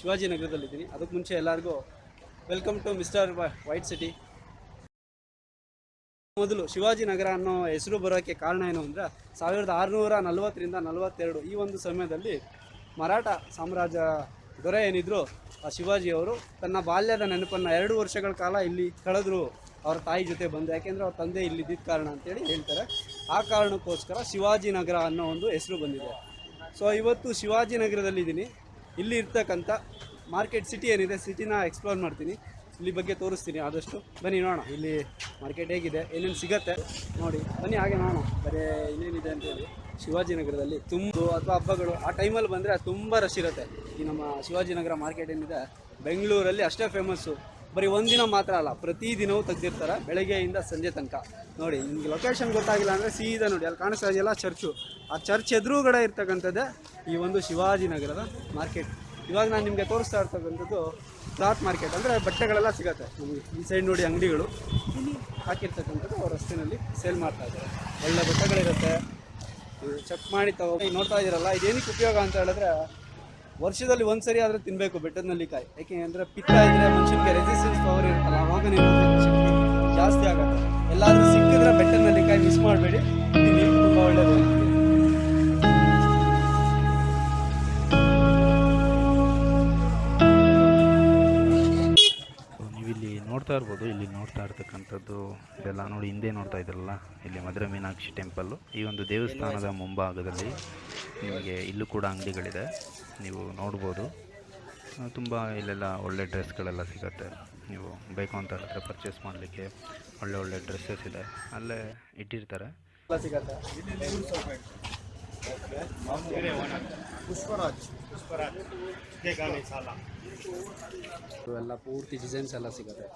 ಶಿವಾಜಿನಗರದಲ್ಲಿದ್ದೀನಿ ಅದಕ್ಕೆ ಮುಂಚೆ ಎಲ್ಲರಿಗೂ welcome to mister white city. ಮೊದಲು ಶಿವಾಜಿನಗರ ಅನ್ನೋ ಹೆಸರು ಬರೋಕ್ಕೆ ಕಾರಣ ಏನು ಅಂದರೆ, ಸಾವಿರದ ಆರುನೂರ ನಲವತ್ತರಿಂದ ನಲವತ್ತೆರಡು ಈ ಒಂದು ಸಮಯದಲ್ಲಿ ಮರಾಠ ಸಾಮ್ರಾಜ್ಯ ದೊರೆ ಏನಿದ್ರು, ಆ ಶಿವಾಜಿಯವರು ತನ್ನ ಬಾಲ್ಯದ ನೆನಪನ್ನು ಎರಡು ವರ್ಷಗಳ ಕಾಲ ಇಲ್ಲಿ ಕಳೆದ್ರು ಅವರ ತಾಯಿ ಜೊತೆ ಬಂದು. ಯಾಕೆಂದರೆ ಅವ್ರ ತಂದೆ ಇಲ್ಲಿದ್ದಿದ್ದ ಕಾರಣ ಅಂತೇಳಿ ಹೇಳ್ತಾರೆ. ಆ ಕಾರಣಕ್ಕೋಸ್ಕರ ಶಿವಾಜಿನಗರ ಅನ್ನೋ ಒಂದು ಹೆಸರು ಬಂದಿದೆ. ಸೊ, ಇವತ್ತು ಶಿವಾಜಿನಗರದಲ್ಲಿದ್ದೀನಿ ಇಲ್ಲಿ ಇರ್ತಕ್ಕಂಥ ಮಾರ್ಕೆಟ್ ಸಿಟಿ ಏನಿದೆ, ಸಿಟಿನ ಎಕ್ಸ್ಪ್ಲೋರ್ ಮಾಡ್ತೀನಿ. ಇಲ್ಲಿ ಬಗ್ಗೆ ತೋರಿಸ್ತೀನಿ ಆದಷ್ಟು. ಬನ್ನಿ ನೋಡೋಣ. ಇಲ್ಲಿ ಮಾರ್ಕೆಟ್ ಹೇಗಿದೆ, ಏನೇನು ಸಿಗತ್ತೆ ನೋಡಿ. ಬನ್ನಿ ಹಾಗೆ ನೋಡೋಣ. ಬರೀ ಇನ್ನೇನಿದೆ ಅಂತೇಳಿ ಶಿವಾಜಿನಗರದಲ್ಲಿ ತುಂಬ ಅಥವಾ ಹಬ್ಬಗಳು, ಆ ಟೈಮಲ್ಲಿ ಬಂದರೆ ತುಂಬ ರಶ್ ಇರುತ್ತೆ. ಈ ನಮ್ಮ ಶಿವಾಜಿನಗರ ಮಾರ್ಕೆಟ್ ಏನಿದೆ, ಬೆಂಗಳೂರಲ್ಲಿ ಅಷ್ಟೇ ಫೇಮಸ್ಸು ಬರೀ ಒಂದಿನ ಮಾತ್ರ ಅಲ್ಲ ಪ್ರತಿದಿನವೂ ತೆಗ್ದಿರ್ತಾರೆ, ಬೆಳಗ್ಗೆಯಿಂದ ಸಂಜೆ ತನಕ. ನೋಡಿ, ನಿಮಗೆ ಲೊಕೇಶನ್ ಗೊತ್ತಾಗಿಲ್ಲ ಅಂದರೆ ಸೀದಾ ನೋಡಿ, ಅಲ್ಲಿ ಕಾಣಿಸ್ತಾ ಇದೆಯಲ್ಲ ಚರ್ಚು. ಆ ಚರ್ಚ್ ಎದುರುಗಡೆ ಇರ್ತಕ್ಕಂಥದ್ದೇ ಈ ಒಂದು ಶಿವಾಜಿನಗರದ ಮಾರ್ಕೆಟ್ ಇವಾಗ ನಾನು ನಿಮಗೆ ತೋರಿಸ್ತಾ ಇರ್ತಕ್ಕಂಥದ್ದು ಕ್ಲಾತ್ ಮಾರ್ಕೆಟ್ ಅಂದರೆ ಬಟ್ಟೆಗಳೆಲ್ಲ ಸಿಗುತ್ತೆ. ನಮಗೆ ಈ ಸೈಡ್ ನೋಡಿ ಅಂಗಡಿಗಳು. ಹಾಕಿರ್ತಕ್ಕಂಥದ್ದು ಅವ್ರ ರಸ್ತೆಯಲ್ಲಿ ಸೇಲ್ ಮಾಡ್ತಾ ಇದ್ದಾರೆ. ಒಳ್ಳೆ ಬಟ್ಟೆಗಳಿರುತ್ತೆ. ಚೆಕ್ ಮಾಡಿ ತಗೋ ನೋಡ್ತಾ ಇದ್ದೀರಲ್ಲ ಇದೇನಕ್ಕೆ ಉಪಯೋಗ ಅಂತ ಹೇಳಿದ್ರೆ ವರ್ಷದಲ್ಲಿ ಒಂದ್ಸರಿ ಆದ್ರೆ ತಿನ್ನಬೇಕು ಬೆಟ್ಟದ ನಲ್ಲಿಕಾಯಿ ಯಾಕೆ ಅಂದರೆ ಪಿತ್ತ ಇದ್ದರೆ ಮನುಷ್ಯನಿಗೆ ರೆಸಿಸ್ಟೆನ್ಸ್ ಪವರ್ ಇರುತ್ತಲ್ಲ, ಅವಾಗ ಶಕ್ತಿ ಜಾಸ್ತಿ ಆಗುತ್ತೆ. ಎಲ್ಲಾದರೂ ಸಿಕ್ಕಿದ್ರೆ ಬೆಟ್ಟದ ನಲ್ಲಿಕಾಯಿ ಮಿಸ್ ಮಾಡಬೇಡಿ. ಇರ್ಬೋದು ಇಲ್ಲಿ ನೋಡ್ತಾ ಇರ್ತಕ್ಕಂಥದ್ದು ಇದೆಲ್ಲ ನೋಡಿ ಹಿಂದೆ ನೋಡ್ತಾ ಇದ್ರಲ್ಲ ಇಲ್ಲಿ ಮಧುರ ಮೀನಾಕ್ಷಿ ಟೆಂಪಲ್ಲು. ಈ ಒಂದು ದೇವಸ್ಥಾನದ ಮುಂಭಾಗದಲ್ಲಿ ನಿಮಗೆ ಇಲ್ಲೂ ಕೂಡ ಅಂಗಡಿಗಳಿದೆ ನೀವು ನೋಡ್ಬೋದು. ತುಂಬ ಇಲ್ಲೆಲ್ಲ ಒಳ್ಳೆ ಡ್ರೆಸ್ಗಳೆಲ್ಲ ಸಿಗುತ್ತೆ. ನೀವು ಬೇಕು ಅಂತ ಹೇಳಿದ್ರೆ ಪರ್ಚೇಸ್ ಮಾಡಲಿಕ್ಕೆ ಒಳ್ಳೆ ಒಳ್ಳೆ ಡ್ರೆಸ್ಸಸ್ ಇದೆ. ಅಲ್ಲೇ ಇಟ್ಟಿರ್ತಾರೆ. ಎಲ್ಲ ಪೂರ್ತಿ ಡಿಸೈನ್ಸ್ ಎಲ್ಲ ಸಿಗುತ್ತೆ.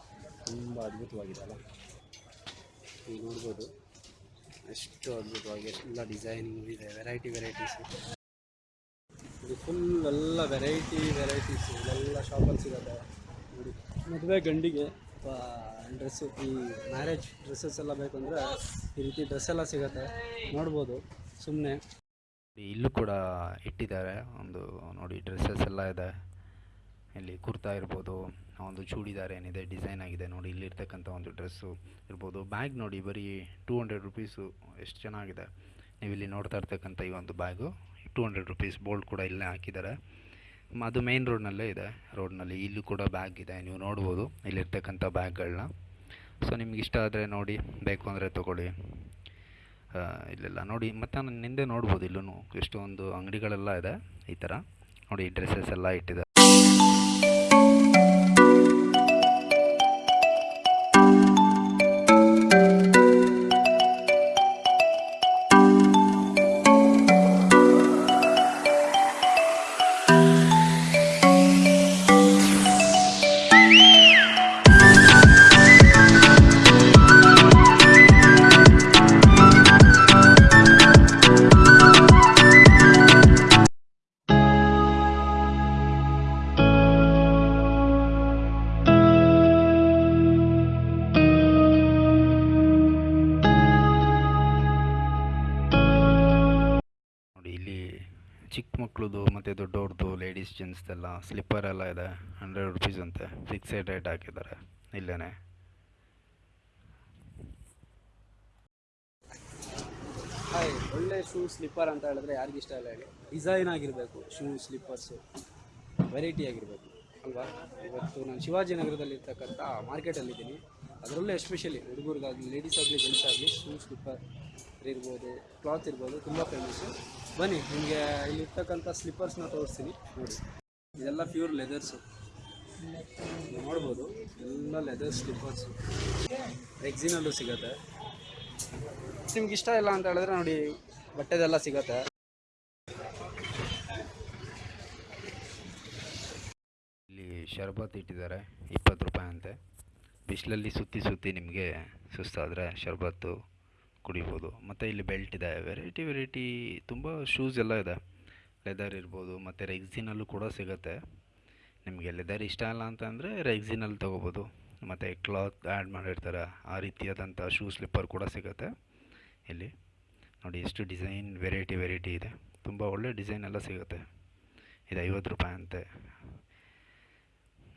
ತುಂಬ ಅದ್ಭುತವಾಗಿದೆ ಅಲ್ಲ? ನೀವು ನೋಡ್ಬೋದು. ಎಷ್ಟು ಅದ್ಭುತವಾಗಿ ಎಲ್ಲ ಡಿಸೈನಿಂಗ್ ಇದೆ ವೆರೈಟಿ ವೆರೈಟೀಸ್ ಇದು ಫುಲ್ ಎಲ್ಲ ವೆರೈಟಿ ವೆರೈಟೀಸ್ ಎಲ್ಲ ಶಾಪಲ್ಲಿ ಸಿಗುತ್ತೆ ನೋಡಿ, ಮದುವೆ ಗಂಡಿಗೆ ಡ್ರೆಸ್ಸು ಈ ಮ್ಯಾರೇಜ್ ಡ್ರೆಸ್ಸಸ್ ಎಲ್ಲ ಬೇಕಂದರೆ ಈ ರೀತಿ ಡ್ರೆಸ್ ಎಲ್ಲ ಸಿಗುತ್ತೆ. ನೋಡ್ಬೋದು ಸುಮ್ಮನೆ ಇಲ್ಲೂ ಕೂಡ ಇಟ್ಟಿದ್ದಾರೆ. ಒಂದು ನೋಡಿ ಡ್ರೆಸ್ಸಸ್ ಎಲ್ಲ ಇದೆ. ಇಲ್ಲಿ ಕುರ್ತಾ ಇರ್ಬೋದು ಒಂದು ಚೂಡಿದಾರ್ ಏನಿದೆ, ಡಿಸೈನ್ ಆಗಿದೆ ನೋಡಿ ಇಲ್ಲಿರ್ತಕ್ಕಂಥ ಒಂದು ಡ್ರೆಸ್ಸು ಇರ್ಬೋದು. ಬ್ಯಾಗ್ ನೋಡಿ, ಬರೀ ಟೂ ಹಂಡ್ರೆಡ್ ರುಪೀಸು ಎಷ್ಟು ಚೆನ್ನಾಗಿದೆ. ನೀವು ಇಲ್ಲಿ ನೋಡ್ತಾ ಇರ್ತಕ್ಕಂಥ ಈ ಒಂದು bag two hundred rupees board ಕೂಡ ಇಲ್ಲೇ ಹಾಕಿದ್ದಾರೆ. ಅದು ಮೇನ್ ರೋಡ್ನಲ್ಲೇ ಇದೆ. ರೋಡ್ನಲ್ಲಿ ಇಲ್ಲೂ ಕೂಡ ಬ್ಯಾಗ್ ಇದೆ, ನೀವು ನೋಡ್ಬೋದು ಇಲ್ಲಿರ್ತಕ್ಕಂಥ ಬ್ಯಾಗ್ಗಳನ್ನ ಸೊ ನಿಮ್ಗೆ ಇಷ್ಟ ಆದರೆ ನೋಡಿ, ಬೇಕು ಅಂದರೆ ತೊಗೊಳ್ಳಿ. ಇಲ್ಲೆಲ್ಲ ನೋಡಿ, ಮತ್ತು ನಾನು ನಿಂದೆ ನೋಡ್ಬೋದು ಇಲ್ಲೂ ಎಷ್ಟೊಂದು ಅಂಗಡಿಗಳೆಲ್ಲ ಇದೆ ಈ ಥರ ನೋಡಿ ಡ್ರೆಸ್ಸಸ್ ಎಲ್ಲ ಇಟ್ಟಿದ್ದಾರೆ. ಚಿಕ್ಕ ಮಕ್ಳದ್ದು, ಮತ್ತು ದೊಡ್ಡವ್ರದ್ದು ಲೇಡೀಸ್ ಜೆಂಟ್ಸ್ದೆಲ್ಲ ಸ್ಲಿಪ್ಪರ್ ಎಲ್ಲ ಇದೆ ಹಂಡ್ರೆಡ್ ರುಪೀಸ್ ಅಂತೆ. ಫಿಕ್ಸೆಡ್ ರೇಟ್ ಹಾಕಿದ್ದಾರೆ ಇಲ್ಲೇ ಹಾಯ್ ಒಳ್ಳೆ ಶೂ ಸ್ಲಿಪ್ಪರ್ ಅಂತ ಹೇಳಿದ್ರೆ ಯಾರಿಗೂ ಇಷ್ಟ ಇಲ್ಲ ಹೇಳಿ. ಡಿಸೈನ್ ಆಗಿರಬೇಕು ಶೂ ಸ್ಲಿಪ್ಪರ್ಸು ವೆರೈಟಿ ಆಗಿರಬೇಕು, ಅಲ್ವಾ? ಇವತ್ತು ನಾನು ಶಿವಾಜಿನಗರದಲ್ಲಿ ಇರ್ತಕ್ಕಂಥ ಮಾರ್ಕೆಟಲ್ಲಿದ್ದೀನಿ ಅದರಲ್ಲೂ ಎಸ್ಪೆಷಲಿ ಹುಡುಗರಿಗಾಗಲಿ ಲೇಡೀಸ್ ಆಗಲಿ ಜೆಂಟ್ಸ್ ಆಗಲಿ ಶೂ ಸ್ಲಿಪ್ಪರ್ ಇರ್ಬೋದು ಕ್ಲಾತ್ ಇರ್ಬೋದು, ತುಂಬ ಫೇಮಸ್ಸು ಬನ್ನಿ, ನಿಮಗೆ ಇಲ್ಲಿರ್ತಕ್ಕಂಥ ಸ್ಲಿಪ್ಪರ್ಸ್ನ ತೋರಿಸ್ತೀನಿ. ನೋಡಿ. ಇದೆಲ್ಲ ಪ್ಯೂರ್ ಲೆದರ್ಸು ನೋಡ್ಬೋದು, ಎಲ್ಲ ಲೆದರ್ ಸ್ಲಿಪ್ಪರ್ಸು ಎಕ್ಸಿನಲ್ಲೂ ಸಿಗುತ್ತೆ. ನಿಮ್ಗೆ ಇಷ್ಟ ಇಲ್ಲ ಅಂತ ಹೇಳಿದ್ರೆ ನೋಡಿ, ಬಟ್ಟೆದೆಲ್ಲ ಸಿಗತ್ತೆ. ಇಲ್ಲಿ ಶರ್ಬತ್ ಇಟ್ಟಿದ್ದಾರೆ, ಇಪ್ಪತ್ತು ರೂಪಾಯಿ ಅಂತೆ. ಬಿಸಿಲಲ್ಲಿ ಸುತ್ತಿ ಸುತ್ತಿ ನಿಮಗೆ ಸುಸ್ತಾದರೆ ಶರ್ಬತ್ತು ಕುಡಿಬೋದು. ಮತ್ತು ಇಲ್ಲಿ ಬೆಲ್ಟ್ ಇದೆ. ವೆರೈಟಿ ವೆರೈಟಿ ತುಂಬ ಶೂಸ್ ಎಲ್ಲ ಇದೆ. ಲೆದರ್ ಇರ್ಬೋದು, ಮತ್ತು ರೆಗ್ಝಿನಲ್ಲೂ ಕೂಡ ಸಿಗುತ್ತೆ. ನಿಮಗೆ ಲೆದರ್ ಇಷ್ಟ ಇಲ್ಲ ಅಂತಂದರೆ ರೆಗ್ಝಿನಲ್ಲಿ ತೊಗೋಬೋದು. ಮತ್ತು ಕ್ಲಾತ್ ಆ್ಯಡ್ ಮಾಡಿರ್ತಾರೆ. ಆ ರೀತಿಯಾದಂಥ ಶೂ ಸ್ಲಿಪ್ಪರ್ ಕೂಡ ಸಿಗುತ್ತೆ ಇಲ್ಲಿ. ನೋಡಿ, ಎಷ್ಟು ಡಿಸೈನ್ ವೆರೈಟಿ ವೆರೈಟಿ ಇದೆ. ತುಂಬ ಒಳ್ಳೆ ಡಿಸೈನ್ ಎಲ್ಲ ಸಿಗುತ್ತೆ. ಇದು ಐವತ್ತು ರೂಪಾಯಿ ಅಂತೆ.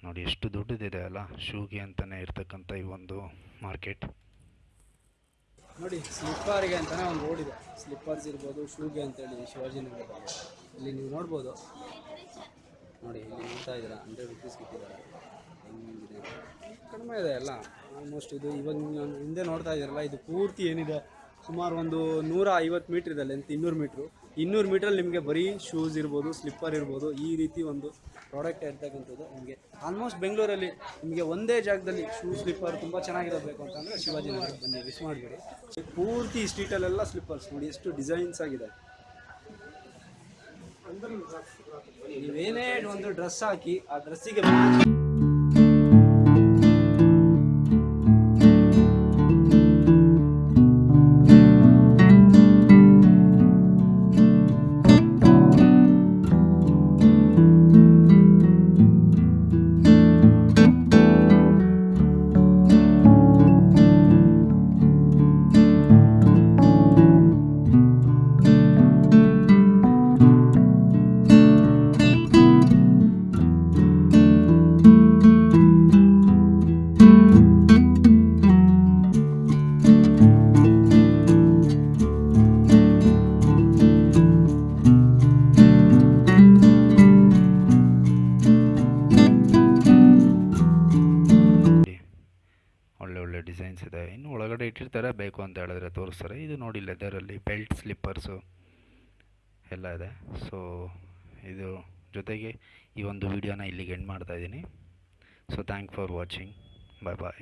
ನೋಡಿ, ಎಷ್ಟು ದೊಡ್ಡದಿದೆ ಅಲ್ಲ, ಶೂಗೆ ಅಂತಲೇ ಇರ್ತಕ್ಕಂಥ ಈ ಒಂದು ಮಾರ್ಕೆಟ್ ನೋಡಿ ಸ್ಲಿಪ್ಪರ್ಗೆ ಅಂತಲೇ ಒಂದು ರೋಡ್ ಇದೆ. ಸ್ಲಿಪ್ಪರ್ಸ್ ಇರ್ಬೋದು, ಶೂಗೆ ಅಂತೇಳಿ ಶಿವಾಜಿನಗರದಲ್ಲಿ ಇಲ್ಲಿ ನೀವು ನೋಡ್ಬೋದು. ನೋಡಿ, ಇಲ್ಲಿ ನೋಡ್ತಾ ಇದ್ದೀರಾ ಹಂಡ್ರೆಡ್ ರುಪೀಸ್ ಇಟ್ಟಿದ್ದಾರೆ ಕಡಿಮೆ ಇದೆ ಎಲ್ಲ ಆಲ್ಮೋಸ್ಟ್ ಇದು, ಇವಾಗ ಹಿಂದೆ ನೋಡ್ತಾ ಇದ್ದೀರಲ್ಲ, ಇದು ಪೂರ್ತಿ ಏನಿದೆ? ಸುಮಾರು ಒಂದು ನೂರ ಐವತ್ತು ಮೀಟ್ರ್ ಇದೆ ಲೆಂತ್ ಇನ್ನೂರು ಮೀಟ್ರು ಇನ್ನೂರು ಮೀಟ್ರಲ್ಲಿ ನಿಮಗೆ ಬರೀ ಶೂಸ್ ಇರ್ಬೋದು ಸ್ಲಿಪ್ಪರ್ ಇರ್ಬೋದು, ಈ ರೀತಿ ಒಂದು ಪ್ರಾಡಕ್ಟ್ ಇರ್ತಕ್ಕಂಥದ್ದು ನಿಮಗೆ. ಆಲ್ಮೋಸ್ಟ್ ಬೆಂಗಳೂರಲ್ಲಿ ನಿಮಗೆ ಒಂದೇ ಜಾಗದಲ್ಲಿ ಶೂ ಸ್ಲಿಪ್ಪರ್ ತುಂಬ ಚೆನ್ನಾಗಿರಬೇಕು ಅಂತಂದರೆ ಶಿವಾಜಿ ಶಿವಾಜಿನಗರ ಬನ್ನಿ ಮಿಸ್ ಮಾಡಬೇಡಿ. ಪೂರ್ತಿ ಸ್ಟ್ರೀಟಲ್ಲೆಲ್ಲ ಸ್ಲಿಪ್ಪರ್ಸ್ ನೋಡಿ, ಎಷ್ಟು ಡಿಸೈನ್ಸ್ ಆಗಿದೆ. ನೀವೇನೇ ಒಂದು ಡ್ರೆಸ್ ಹಾಕಿ, ಆ ಡ್ರೆಸ್ಸಿಗೆ ಡಿಸೈನ್ಸ್ ಇದೆ. ಇನ್ನು ಒಳಗಡೆ ಇಟ್ಟಿರ್ತಾರೆ, ಬೇಕು ಅಂತ ಹೇಳಿದ್ರೆ ತೋರಿಸ್ತಾರೆ. ಇದು ನೋಡಿ ಲೆದರಲ್ಲಿ ಬೆಲ್ಟ್ ಸ್ಲಿಪ್ಪರ್ಸು ಎಲ್ಲ ಇದೆ. ಸೊ ಇದು ಜೊತೆಗೆ ಈ ಒಂದು ವಿಡಿಯೋನ ಇಲ್ಲಿಗೆ ಎಂಡ್ ಮಾಡ್ತಾ ಇದ್ದೀನಿ. So thank for watching bye bye